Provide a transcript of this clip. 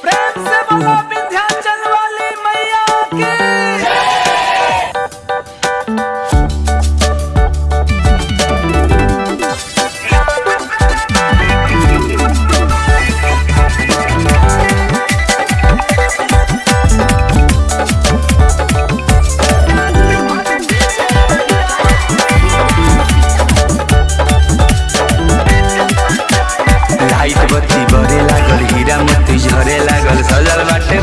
Prem se জীবরে লাগল হীরা মতি ঝরে লাগল সজল বাটে